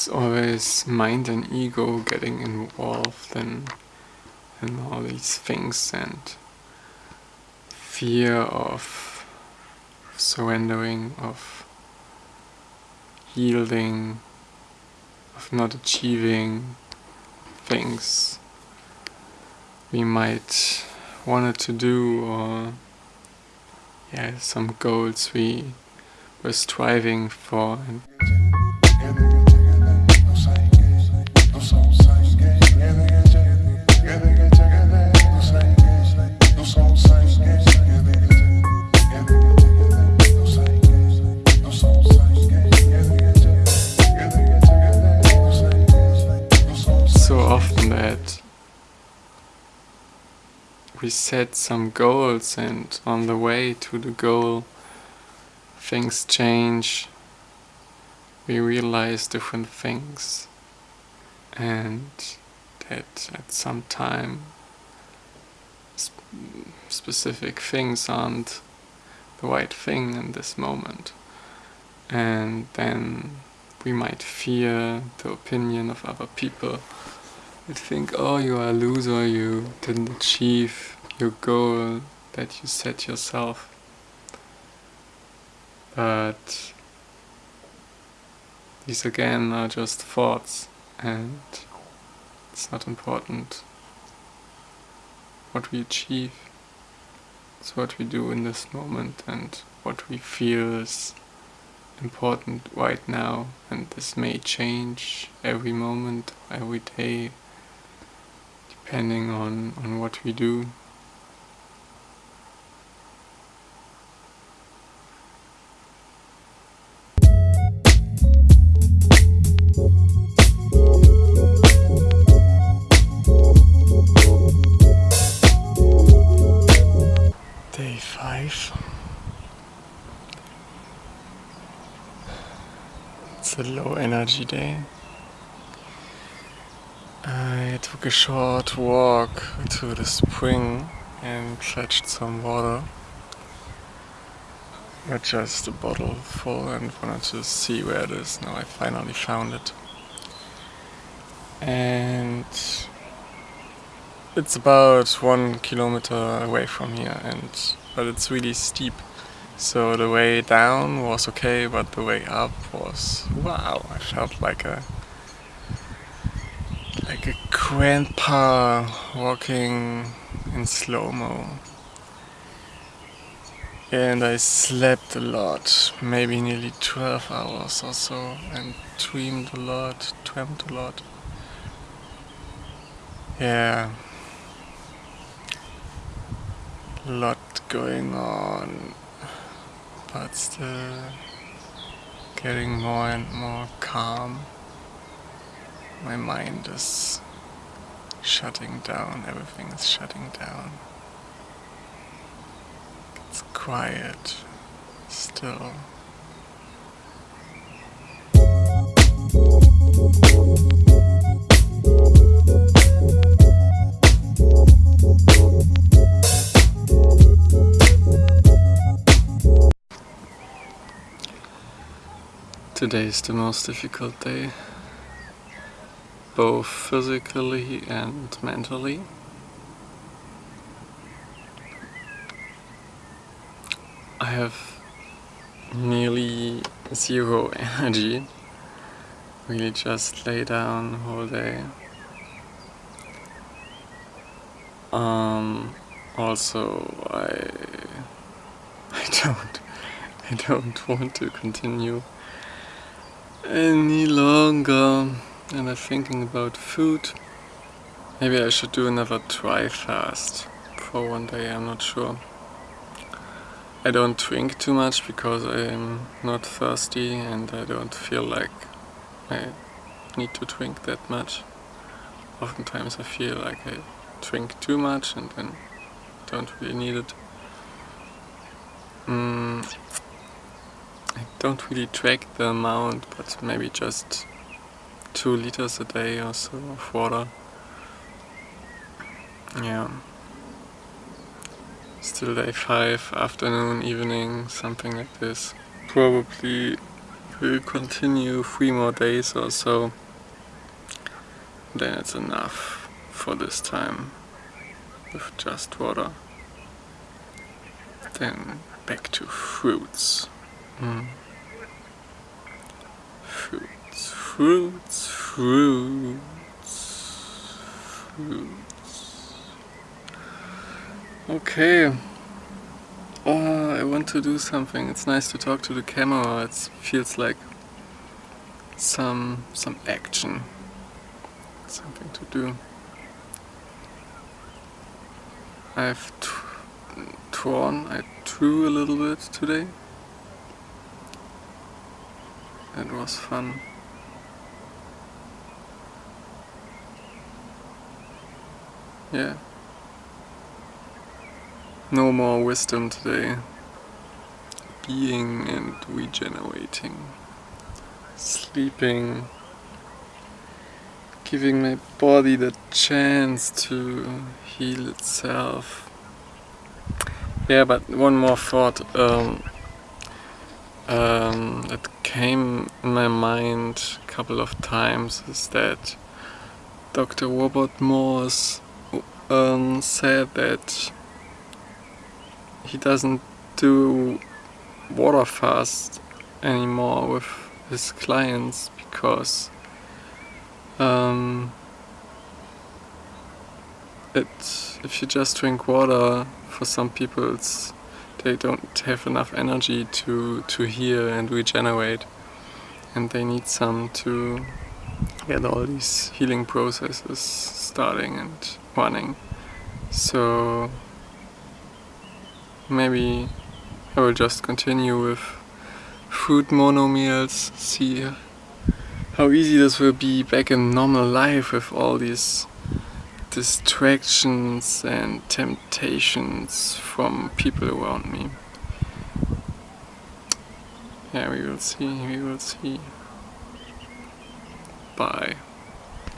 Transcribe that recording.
it's always mind and ego getting involved in, in all these things and fear of surrendering, of yielding, of not achieving things we might wanted to do or yeah some goals we were striving for we set some goals and on the way to the goal things change we realize different things and that at some time sp specific things aren't the right thing in this moment and then we might fear the opinion of other people you think, oh, you are a loser, you didn't achieve your goal that you set yourself. But these again are just thoughts and it's not important what we achieve. It's what we do in this moment and what we feel is important right now and this may change every moment, every day depending on, on what we do. A low energy day I took a short walk to the spring and fetched some water. Got just a bottle full and wanted to see where it is. Now I finally found it. And it's about one kilometer away from here and but it's really steep. So the way down was okay, but the way up was wow, I felt like a like a grandpa walking in slow-mo. And I slept a lot, maybe nearly 12 hours or so, and dreamed a lot, dreamt a lot. Yeah. A lot going on, but still getting more and more calm my mind is shutting down, everything is shutting down. It's quiet, still. Today is the most difficult day both physically and mentally. I have nearly zero energy. Really just lay down whole day. Um, also, I I don't I don't want to continue any longer and I'm thinking about food. Maybe I should do another dry fast for one day, I'm not sure. I don't drink too much because I'm not thirsty and I don't feel like I need to drink that much. Oftentimes I feel like I drink too much and then don't really need it. Mm, I don't really track the amount, but maybe just two liters a day or so of water. Yeah. Still day 5, afternoon, evening, something like this. Probably will continue three more days or so. Then it's enough for this time with just water. Then back to fruits. Mm. Fruits, fruits, fruits, fruits. Okay. Oh, I want to do something. It's nice to talk to the camera. It feels like some some action. Something to do. I've drawn, I drew a little bit today. It was fun. Yeah. No more wisdom today. Being and regenerating. Sleeping. Giving my body the chance to heal itself. Yeah, but one more thought um, um, that came in my mind a couple of times is that Dr. Robert Morse um, said that he doesn't do water fast anymore with his clients because um, it if you just drink water for some people it's they don't have enough energy to to heal and regenerate. And they need some to get all these healing processes starting and running. So maybe I will just continue with fruit mono meals, see how easy this will be back in normal life with all these distractions and temptations from people around me. Yeah, we will see, we will see. Bye.